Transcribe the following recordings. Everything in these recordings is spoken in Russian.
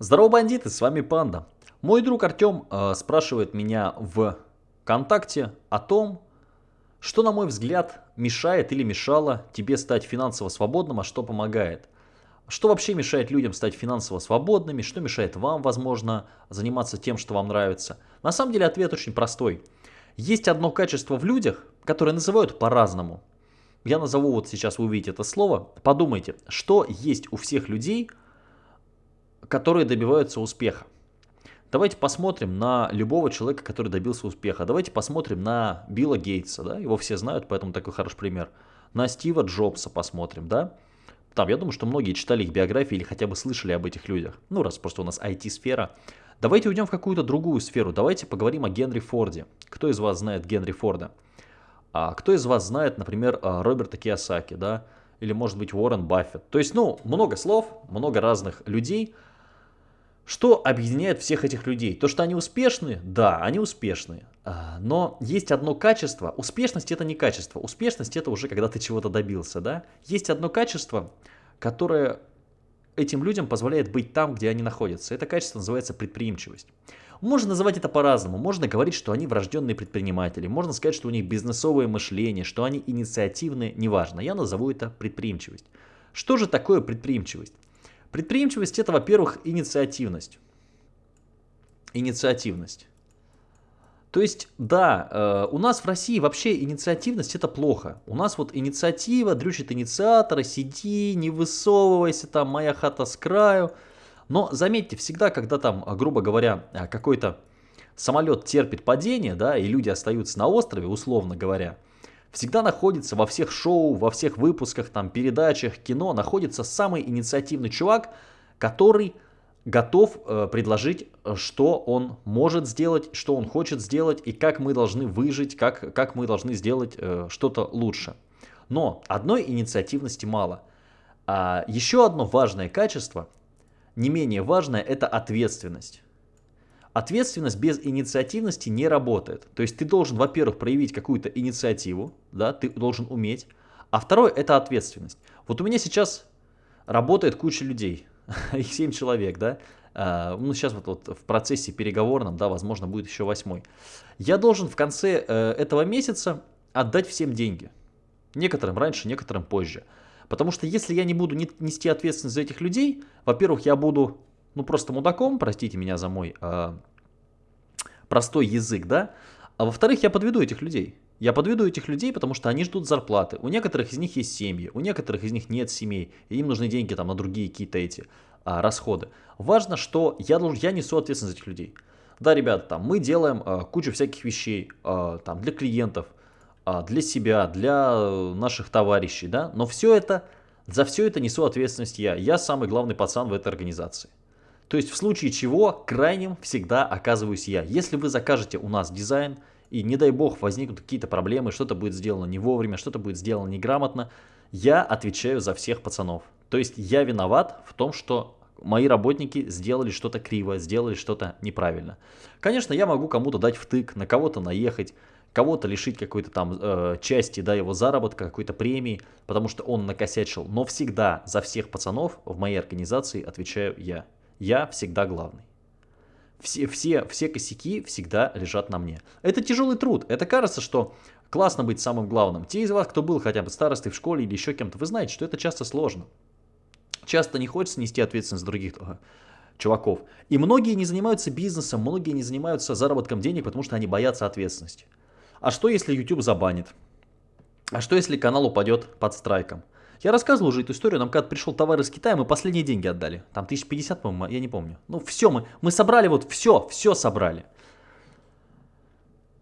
Здорово, бандиты, с вами Панда. Мой друг Артем э, спрашивает меня в ВКонтакте о том, что, на мой взгляд, мешает или мешало тебе стать финансово свободным, а что помогает. Что вообще мешает людям стать финансово свободными, что мешает вам, возможно, заниматься тем, что вам нравится. На самом деле ответ очень простой. Есть одно качество в людях, которое называют по-разному. Я назову вот сейчас, вы увидите это слово. Подумайте, что есть у всех людей, которые добиваются успеха. Давайте посмотрим на любого человека, который добился успеха. Давайте посмотрим на Билла Гейтса, да, его все знают, поэтому такой хороший пример. На Стива Джобса посмотрим, да. Там, я думаю, что многие читали их биографии или хотя бы слышали об этих людях. Ну, раз просто у нас IT-сфера. Давайте уйдем в какую-то другую сферу. Давайте поговорим о Генри Форде. Кто из вас знает Генри Форда? А кто из вас знает, например, а, Роберта Киосаки, да? Или, может быть, Уоррен Баффет? То есть, ну, много слов, много разных людей – что объединяет всех этих людей? То, что они успешны? Да, они успешны. А, но есть одно качество. Успешность это не качество. Успешность это уже когда ты чего-то добился. Да? Есть одно качество, которое этим людям позволяет быть там, где они находятся. Это качество называется предприимчивость. Можно называть это по-разному. Можно говорить, что они врожденные предприниматели. Можно сказать, что у них бизнесовое мышление, что они инициативные. Неважно. Я назову это предприимчивость. Что же такое предприимчивость? Предприимчивость это, во-первых, инициативность. Инициативность. То есть, да, э, у нас в России вообще инициативность это плохо. У нас вот инициатива, дрючит инициатора, сиди, не высовывайся, там моя хата с краю. Но заметьте, всегда, когда там, грубо говоря, какой-то самолет терпит падение, да, и люди остаются на острове, условно говоря, всегда находится во всех шоу, во всех выпусках, там, передачах, кино, находится самый инициативный чувак, который готов э, предложить, э, что он может сделать, что он хочет сделать и как мы должны выжить, как, как мы должны сделать э, что-то лучше. Но одной инициативности мало. А еще одно важное качество, не менее важное, это ответственность. Ответственность без инициативности не работает. То есть ты должен, во-первых, проявить какую-то инициативу, да, ты должен уметь. А второе – это ответственность. Вот у меня сейчас работает куча людей, их 7 человек, да, а, ну, сейчас вот, вот в процессе переговорном, да, возможно, будет еще восьмой. Я должен в конце э, этого месяца отдать всем деньги. Некоторым раньше, некоторым позже. Потому что если я не буду нести ответственность за этих людей, во-первых, я буду ну просто мудаком, простите меня за мой э, простой язык, да, а во-вторых, я подведу этих людей. Я подведу этих людей, потому что они ждут зарплаты. У некоторых из них есть семьи, у некоторых из них нет семей, и им нужны деньги там на другие какие-то эти а, расходы. Важно, что я, должен, я несу ответственность за этих людей. Да, ребята, там мы делаем а, кучу всяких вещей а, там, для клиентов, а, для себя, для э, наших товарищей, да, но все это, за все это несу ответственность я. Я самый главный пацан в этой организации. То есть в случае чего крайним всегда оказываюсь я. Если вы закажете у нас дизайн, и не дай бог возникнут какие-то проблемы, что-то будет сделано не вовремя, что-то будет сделано неграмотно, я отвечаю за всех пацанов. То есть я виноват в том, что мои работники сделали что-то криво, сделали что-то неправильно. Конечно, я могу кому-то дать втык, на кого-то наехать, кого-то лишить какой-то там э, части да, его заработка, какой-то премии, потому что он накосячил. Но всегда за всех пацанов в моей организации отвечаю я. Я всегда главный. Все, все, все косяки всегда лежат на мне. Это тяжелый труд. Это кажется, что классно быть самым главным. Те из вас, кто был хотя бы старостой в школе или еще кем-то, вы знаете, что это часто сложно. Часто не хочется нести ответственность других чуваков. И многие не занимаются бизнесом, многие не занимаются заработком денег, потому что они боятся ответственности. А что если YouTube забанит? А что если канал упадет под страйком? Я рассказывал уже эту историю, нам когда пришел товар из Китая, мы последние деньги отдали. Там 1050, по-моему, я не помню. Ну все, мы, мы собрали вот все, все собрали.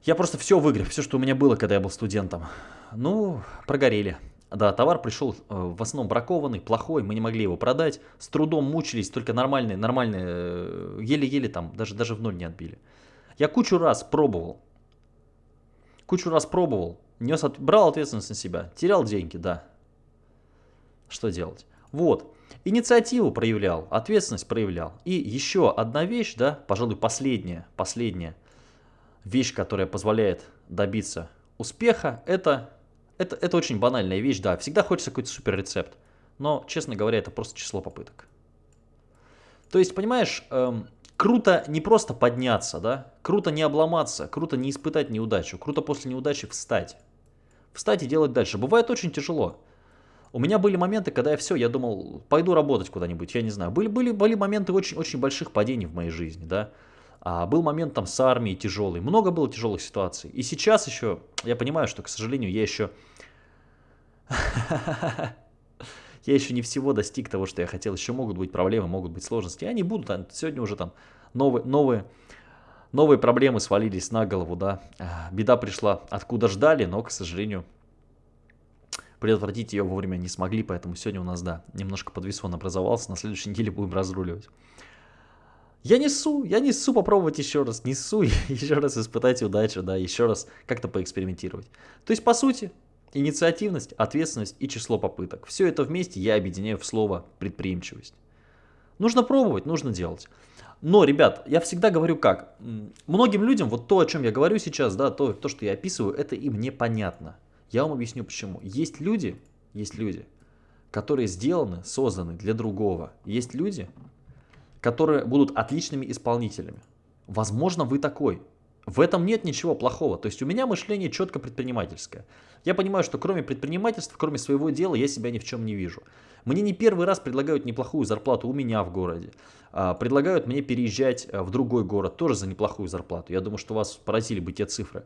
Я просто все выгреб, все, что у меня было, когда я был студентом. Ну, прогорели. Да, товар пришел э, в основном бракованный, плохой, мы не могли его продать. С трудом мучились, только нормальные, нормальные, э, еле-еле там, даже, даже в ноль не отбили. Я кучу раз пробовал. Кучу раз пробовал. Нес, брал ответственность на себя. Терял деньги, да что делать. Вот, инициативу проявлял, ответственность проявлял. И еще одна вещь, да, пожалуй, последняя, последняя вещь, которая позволяет добиться успеха, это, это, это очень банальная вещь, да, всегда хочется какой-то супер рецепт. Но, честно говоря, это просто число попыток. То есть, понимаешь, эм, круто не просто подняться, да, круто не обломаться, круто не испытать неудачу, круто после неудачи встать. Встать и делать дальше. Бывает очень тяжело. У меня были моменты, когда я все, я думал, пойду работать куда-нибудь, я не знаю. Были, были, были моменты очень-очень больших падений в моей жизни, да. А был момент там с армией тяжелый. Много было тяжелых ситуаций. И сейчас еще, я понимаю, что, к сожалению, я еще... Я еще не всего достиг того, что я хотел. Еще могут быть проблемы, могут быть сложности. Они будут. Сегодня уже там новые, новые, новые проблемы свалились на голову, да. А, беда пришла, откуда ждали, но, к сожалению, предотвратить ее вовремя не смогли, поэтому сегодня у нас, да, немножко подвесон образовался, на следующей неделе будем разруливать. Я несу, я несу попробовать еще раз, несу еще раз испытать удачу, да, еще раз как-то поэкспериментировать. То есть, по сути, инициативность, ответственность и число попыток. Все это вместе я объединяю в слово предприимчивость. Нужно пробовать, нужно делать. Но, ребят, я всегда говорю как. Многим людям вот то, о чем я говорю сейчас, да, то, то что я описываю, это им непонятно. Я вам объясню почему. Есть люди, есть люди, которые сделаны, созданы для другого. Есть люди, которые будут отличными исполнителями. Возможно, вы такой. В этом нет ничего плохого. То есть у меня мышление четко предпринимательское. Я понимаю, что кроме предпринимательства, кроме своего дела, я себя ни в чем не вижу. Мне не первый раз предлагают неплохую зарплату у меня в городе. А, предлагают мне переезжать э, в другой город тоже за неплохую зарплату. Я думаю, что вас поразили бы те цифры.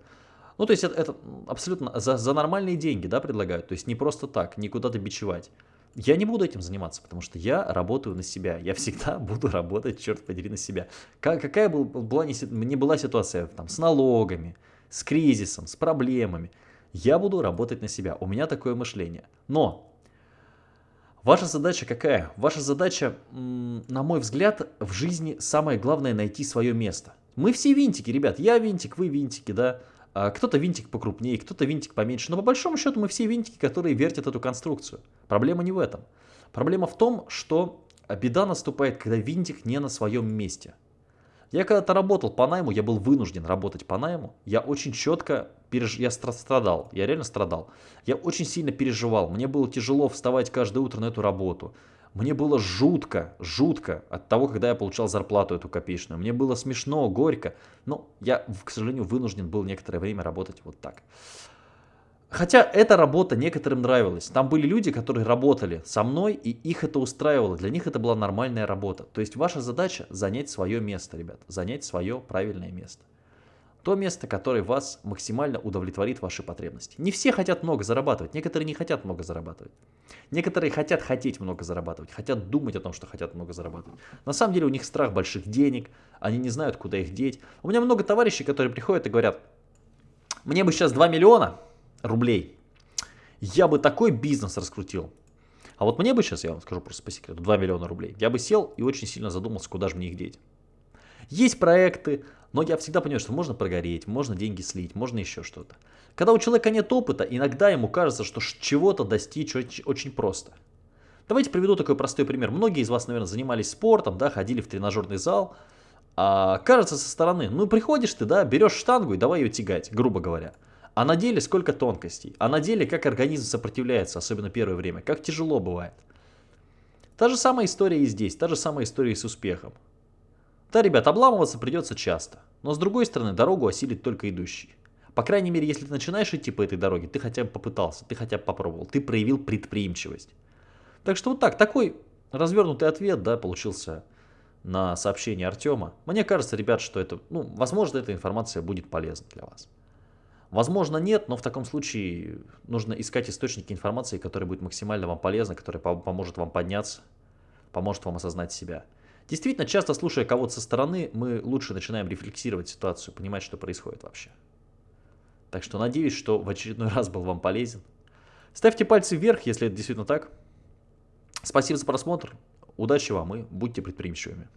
Ну, то есть это, это абсолютно за, за нормальные деньги, да, предлагают. То есть не просто так, не куда-то бичевать. Я не буду этим заниматься, потому что я работаю на себя. Я всегда буду работать, черт подери, на себя. Как, какая был, была не, не была ситуация там, с налогами, с кризисом, с проблемами. Я буду работать на себя. У меня такое мышление. Но ваша задача какая? Ваша задача, на мой взгляд, в жизни самое главное найти свое место. Мы все винтики, ребят. Я винтик, вы винтики, да. А, кто-то винтик покрупнее, кто-то винтик поменьше. Но по большому счету мы все винтики, которые вертят эту конструкцию. Проблема не в этом. Проблема в том, что беда наступает, когда винтик не на своем месте. Я когда-то работал по найму, я был вынужден работать по найму. Я очень четко переж... я страдал, я реально страдал. Я очень сильно переживал. Мне было тяжело вставать каждое утро на эту работу. Мне было жутко, жутко от того, когда я получал зарплату эту копеечную. Мне было смешно, горько. Но я, к сожалению, вынужден был некоторое время работать вот так. Хотя эта работа некоторым нравилась. Там были люди, которые работали со мной, и их это устраивало. Для них это была нормальная работа. То есть ваша задача занять свое место, ребят. Занять свое правильное место. То место, которое вас максимально удовлетворит ваши потребности. Не все хотят много зарабатывать, некоторые не хотят много зарабатывать. Некоторые хотят хотеть много зарабатывать, хотят думать о том, что хотят много зарабатывать. На самом деле у них страх больших денег, они не знают, куда их деть. У меня много товарищей, которые приходят и говорят, мне бы сейчас 2 миллиона рублей, я бы такой бизнес раскрутил. А вот мне бы сейчас, я вам скажу просто по секрету, 2 миллиона рублей, я бы сел и очень сильно задумался, куда же мне их деть. Есть проекты, но я всегда понимаю, что можно прогореть, можно деньги слить, можно еще что-то. Когда у человека нет опыта, иногда ему кажется, что чего-то достичь очень, очень просто. Давайте приведу такой простой пример. Многие из вас, наверное, занимались спортом, да, ходили в тренажерный зал. А, кажется со стороны, ну приходишь ты, да, берешь штангу и давай ее тягать, грубо говоря. А на деле сколько тонкостей, а на деле как организм сопротивляется, особенно первое время, как тяжело бывает. Та же самая история и здесь, та же самая история и с успехом. Да, ребят, обламываться придется часто. Но с другой стороны, дорогу осилит только идущий. По крайней мере, если ты начинаешь идти по этой дороге, ты хотя бы попытался, ты хотя бы попробовал, ты проявил предприимчивость. Так что вот так, такой развернутый ответ, да, получился на сообщение Артема. Мне кажется, ребят, что это, ну, возможно, эта информация будет полезна для вас. Возможно, нет, но в таком случае нужно искать источники информации, которые будут максимально вам полезны, которые поможет вам подняться, поможет вам осознать себя. Действительно, часто слушая кого-то со стороны, мы лучше начинаем рефлексировать ситуацию, понимать, что происходит вообще. Так что надеюсь, что в очередной раз был вам полезен. Ставьте пальцы вверх, если это действительно так. Спасибо за просмотр. Удачи вам и будьте предприимчивыми.